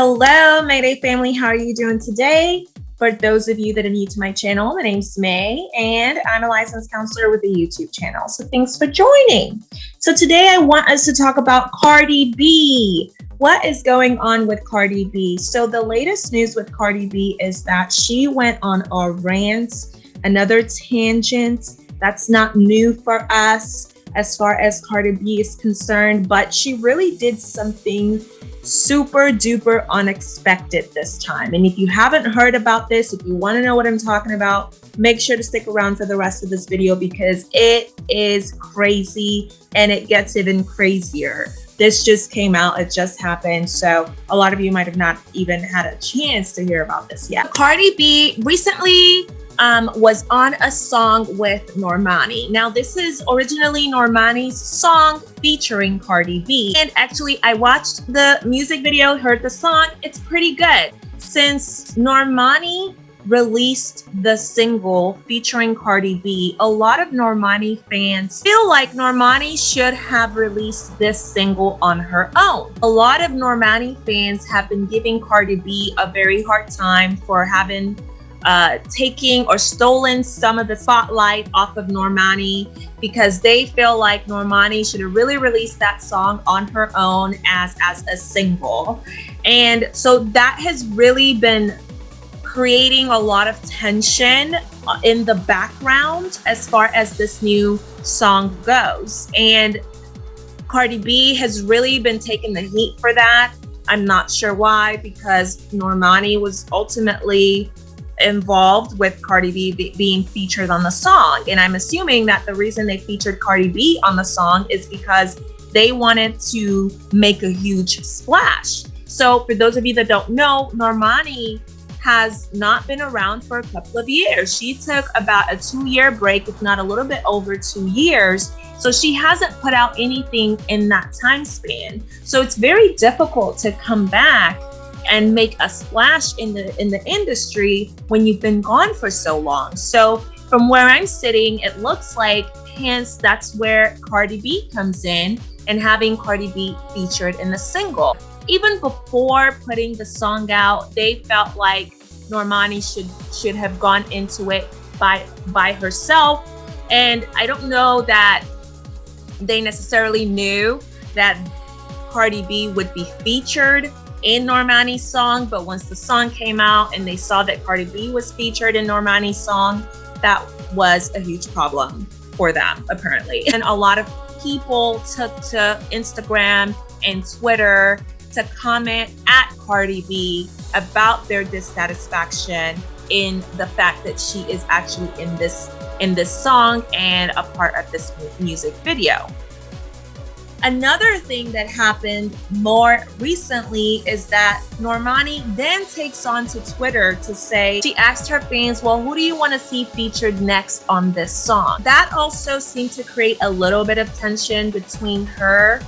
Hello, Mayday family. How are you doing today? For those of you that are new to my channel, my name's May and I'm a licensed counselor with a YouTube channel. So thanks for joining. So today I want us to talk about Cardi B. What is going on with Cardi B? So the latest news with Cardi B is that she went on a rant, another tangent. That's not new for us as far as Cardi B is concerned, but she really did something super duper unexpected this time. And if you haven't heard about this, if you want to know what I'm talking about, make sure to stick around for the rest of this video because it is crazy and it gets even crazier. This just came out, it just happened. So a lot of you might have not even had a chance to hear about this yet. Cardi B recently um, was on a song with Normani. Now, this is originally Normani's song featuring Cardi B. And actually, I watched the music video, heard the song. It's pretty good. Since Normani released the single featuring Cardi B, a lot of Normani fans feel like Normani should have released this single on her own. A lot of Normani fans have been giving Cardi B a very hard time for having uh, taking or stolen some of the spotlight off of Normani because they feel like Normani should have really released that song on her own as as a single. And so that has really been creating a lot of tension uh, in the background as far as this new song goes. And Cardi B has really been taking the heat for that. I'm not sure why because Normani was ultimately involved with Cardi B be being featured on the song. And I'm assuming that the reason they featured Cardi B on the song is because they wanted to make a huge splash. So for those of you that don't know, Normani has not been around for a couple of years. She took about a two year break, if not a little bit over two years. So she hasn't put out anything in that time span. So it's very difficult to come back and make a splash in the in the industry when you've been gone for so long. So from where I'm sitting, it looks like hence that's where Cardi B comes in and having Cardi B featured in the single. Even before putting the song out, they felt like Normani should should have gone into it by by herself. And I don't know that they necessarily knew that Cardi B would be featured in Normani's song, but once the song came out and they saw that Cardi B was featured in Normani's song, that was a huge problem for them, apparently. And a lot of people took to Instagram and Twitter to comment at Cardi B about their dissatisfaction in the fact that she is actually in this in this song and a part of this music video. Another thing that happened more recently is that Normani then takes on to Twitter to say, she asked her fans, well, who do you want to see featured next on this song? That also seemed to create a little bit of tension between her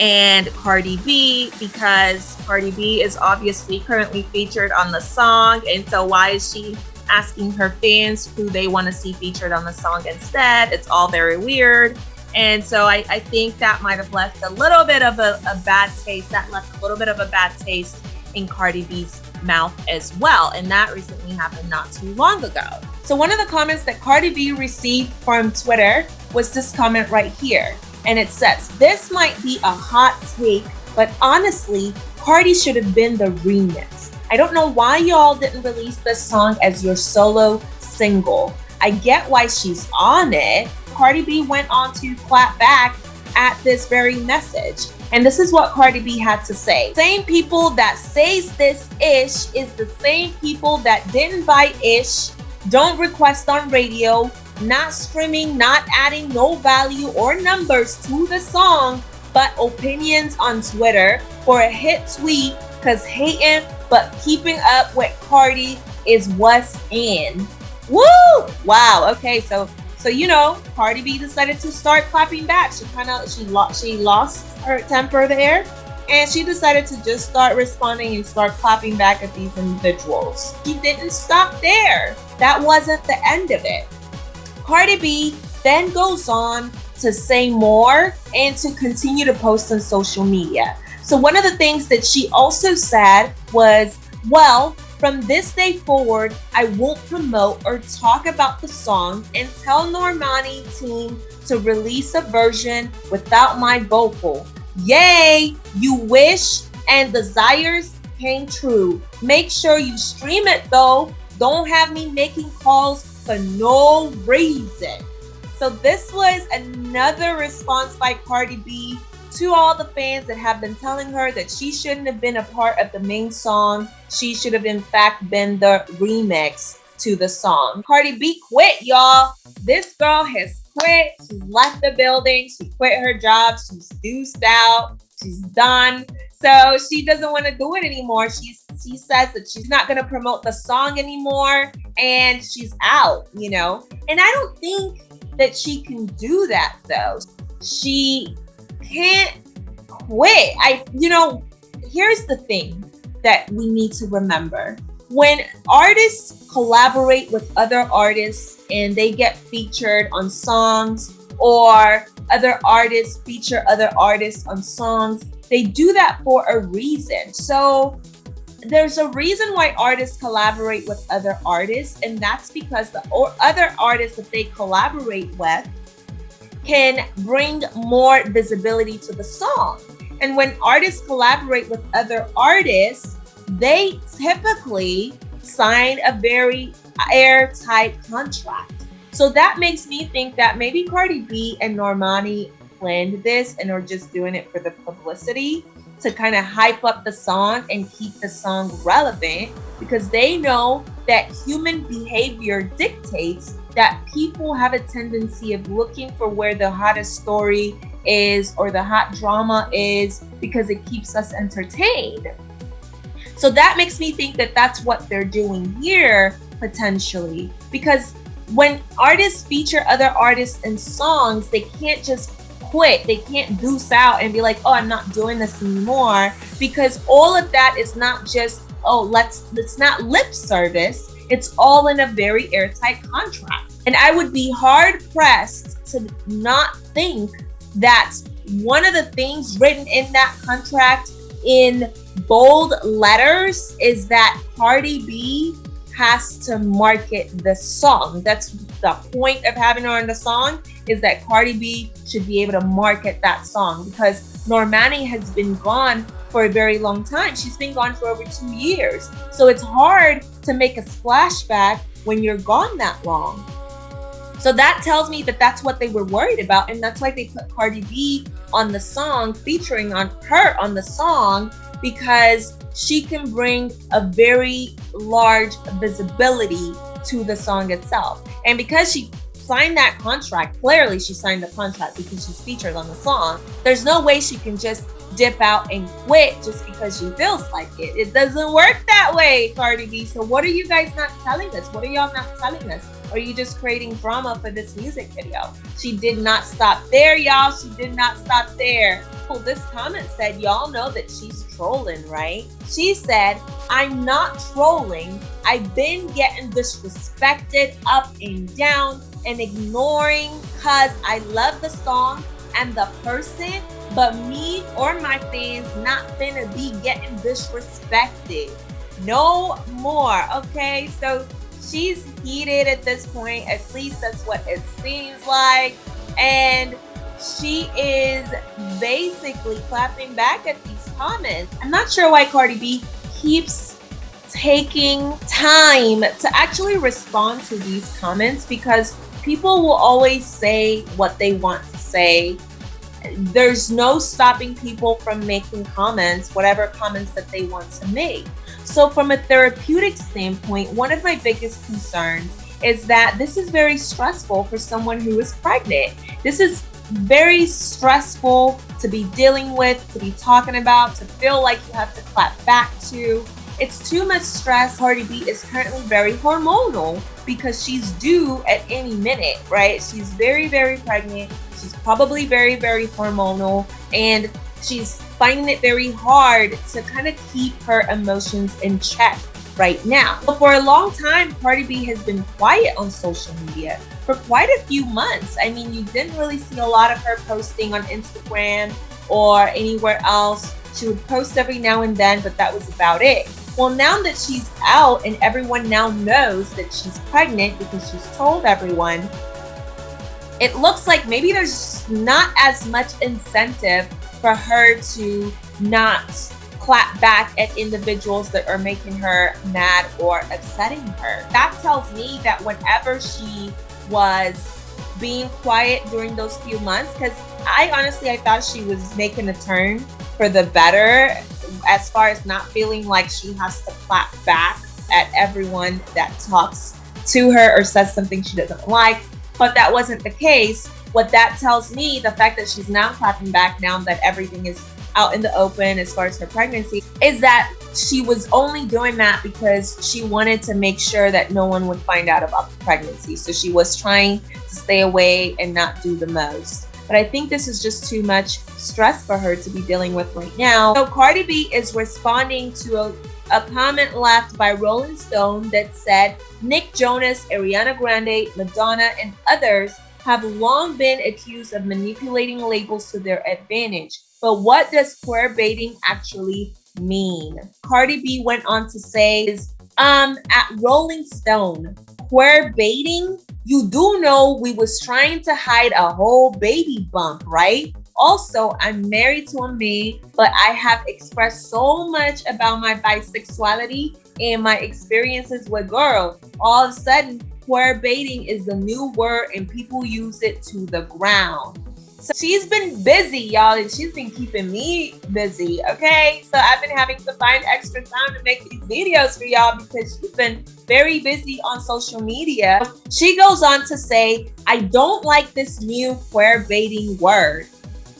and Cardi B because Cardi B is obviously currently featured on the song. And so why is she asking her fans who they want to see featured on the song instead? It's all very weird. And so I, I think that might have left a little bit of a, a bad taste. That left a little bit of a bad taste in Cardi B's mouth as well. And that recently happened not too long ago. So one of the comments that Cardi B received from Twitter was this comment right here. And it says, this might be a hot take, but honestly, Cardi should have been the remix. I don't know why y'all didn't release this song as your solo single. I get why she's on it, Cardi B went on to clap back at this very message. And this is what Cardi B had to say. Same people that says this ish is the same people that didn't buy ish, don't request on radio, not streaming, not adding no value or numbers to the song, but opinions on Twitter for a hit tweet because hating but keeping up with Cardi is what's in. Woo! Wow. Okay, so so you know, Cardi B decided to start clapping back. She kind of she lost she lost her temper there, and she decided to just start responding and start clapping back at these individuals. She didn't stop there. That wasn't the end of it. Cardi B then goes on to say more and to continue to post on social media. So one of the things that she also said was, well, from this day forward, I won't promote or talk about the song and tell Normani team to release a version without my vocal. Yay! You wish and desires came true. Make sure you stream it though. Don't have me making calls for no reason. So this was another response by Cardi B to all the fans that have been telling her that she shouldn't have been a part of the main song. She should have, in fact, been the remix to the song. Cardi B quit, y'all. This girl has quit. She's left the building. She quit her job. She's deuced out. She's done. So she doesn't want to do it anymore. She's she says that she's not going to promote the song anymore and she's out, you know. And I don't think that she can do that though. She can't quit. I, you know, here's the thing that we need to remember. When artists collaborate with other artists and they get featured on songs or other artists feature other artists on songs, they do that for a reason. So there's a reason why artists collaborate with other artists, and that's because the other artists that they collaborate with can bring more visibility to the song. And when artists collaborate with other artists, they typically sign a very airtight contract. So that makes me think that maybe Cardi B and Normani planned this and are just doing it for the publicity to kind of hype up the song and keep the song relevant because they know that human behavior dictates that people have a tendency of looking for where the hottest story is or the hot drama is because it keeps us entertained. So that makes me think that that's what they're doing here potentially because when artists feature other artists in songs, they can't just quit. They can't deuce out and be like, "Oh, I'm not doing this anymore," because all of that is not just, "Oh, let's." It's not lip service. It's all in a very airtight contract. And I would be hard pressed to not think that one of the things written in that contract in bold letters is that Cardi B has to market the song. That's the point of having her on the song is that Cardi B should be able to market that song because Normani has been gone for a very long time. She's been gone for over two years. So it's hard to make a splashback when you're gone that long. So that tells me that that's what they were worried about. And that's why they put Cardi B on the song, featuring on her on the song, because she can bring a very large visibility to the song itself. And because she signed that contract, clearly she signed the contract because she's featured on the song, there's no way she can just dip out and quit just because she feels like it. It doesn't work that way, Cardi B. So what are you guys not telling us? What are y'all not telling us? Are you just creating drama for this music video? She did not stop there, y'all. She did not stop there. Well, this comment said, y'all know that she's trolling, right? She said, I'm not trolling. I've been getting disrespected up and down and ignoring because I love the song and the person, but me or my fans not gonna be getting disrespected. No more, okay? So she's heated at this point. At least that's what it seems like. And she is basically clapping back at these comments. I'm not sure why Cardi B keeps taking time to actually respond to these comments because people will always say what they want to say. There's no stopping people from making comments, whatever comments that they want to make. So, from a therapeutic standpoint, one of my biggest concerns is that this is very stressful for someone who is pregnant. This is very stressful to be dealing with, to be talking about, to feel like you have to clap back to. It's too much stress. Cardi B is currently very hormonal because she's due at any minute, right? She's very, very pregnant. She's probably very, very hormonal and she's finding it very hard to kind of keep her emotions in check right now. But for a long time, Cardi B has been quiet on social media for quite a few months. I mean, you didn't really see a lot of her posting on Instagram or anywhere else. She would post every now and then, but that was about it. Well, now that she's out and everyone now knows that she's pregnant because she's told everyone, it looks like maybe there's not as much incentive for her to not clap back at individuals that are making her mad or upsetting her. That tells me that whenever she was being quiet during those few months, because I honestly I thought she was making a turn for the better as far as not feeling like she has to clap back at everyone that talks to her or says something she doesn't like. But that wasn't the case. What that tells me, the fact that she's now clapping back now that everything is out in the open as far as her pregnancy, is that she was only doing that because she wanted to make sure that no one would find out about the pregnancy. So she was trying to stay away and not do the most. But I think this is just too much stress for her to be dealing with right now. So Cardi B is responding to a, a comment left by Rolling Stone that said Nick Jonas, Ariana Grande, Madonna, and others have long been accused of manipulating labels to their advantage. But what does queer baiting actually mean? Cardi B went on to say, um, at Rolling Stone, queer baiting, you do know we was trying to hide a whole baby bump, right? Also, I'm married to a man, but I have expressed so much about my bisexuality and my experiences with girls. All of a sudden, queer baiting is the new word and people use it to the ground. So she's been busy, y'all, and she's been keeping me busy, okay? So I've been having to find extra time to make these videos for y'all because she's been very busy on social media. She goes on to say, I don't like this new queer baiting word.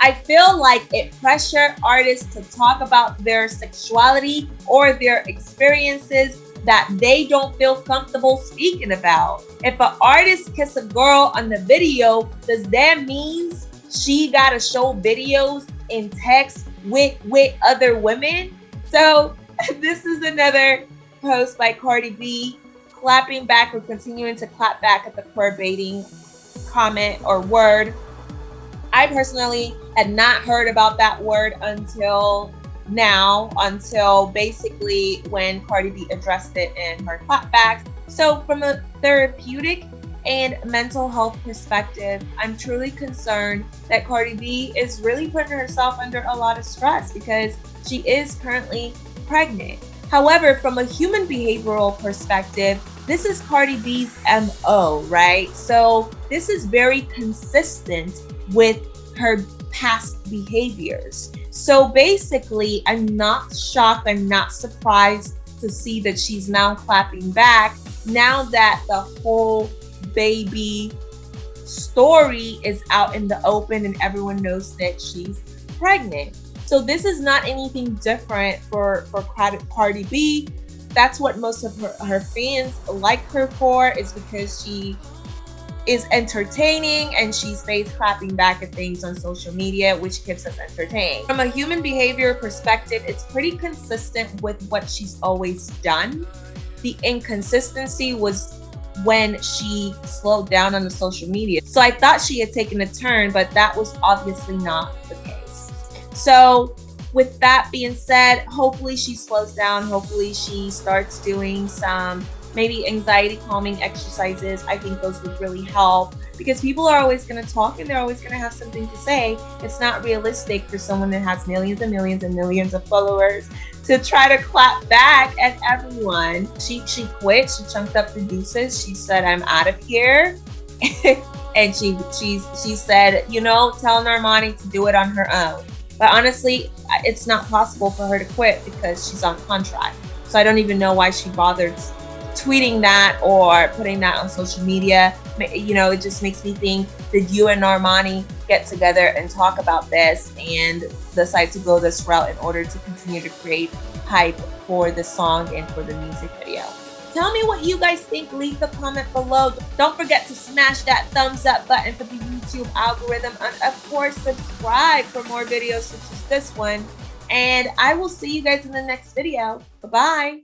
I feel like it pressure artists to talk about their sexuality or their experiences that they don't feel comfortable speaking about. If an artist kiss a girl on the video, does that mean she gotta show videos in text with with other women? So this is another post by Cardi B clapping back or continuing to clap back at the queer baiting comment or word. I personally had not heard about that word until now, until basically when Cardi B addressed it in her clapbacks. So from a therapeutic and mental health perspective, I'm truly concerned that Cardi B is really putting herself under a lot of stress because she is currently pregnant. However, from a human behavioral perspective, this is Cardi B's MO, right? So this is very consistent with her past behaviors. So basically, I'm not shocked, I'm not surprised to see that she's now clapping back now that the whole baby story is out in the open and everyone knows that she's pregnant. So this is not anything different for, for Cardi B. That's what most of her, her fans like her for is because she is entertaining and she stays clapping back at things on social media, which keeps us entertained. From a human behavior perspective, it's pretty consistent with what she's always done. The inconsistency was when she slowed down on the social media. So I thought she had taken a turn, but that was obviously not the case. So with that being said, hopefully she slows down. Hopefully she starts doing some maybe anxiety calming exercises. I think those would really help because people are always going to talk and they're always going to have something to say. It's not realistic for someone that has millions and millions and millions of followers to try to clap back at everyone. She she quit. She chunked up the deuces. She said, "I'm out of here." and she she she said, "You know, tell Normani to do it on her own." But honestly, it's not possible for her to quit because she's on contract. So I don't even know why she bothered tweeting that or putting that on social media, you know, it just makes me think that you and Normani get together and talk about this and decide to go this route in order to continue to create hype for the song and for the music video. Tell me what you guys think. Leave the comment below. Don't forget to smash that thumbs up button for the YouTube algorithm. And of course, subscribe for more videos such as this one. And I will see you guys in the next video. Bye-bye.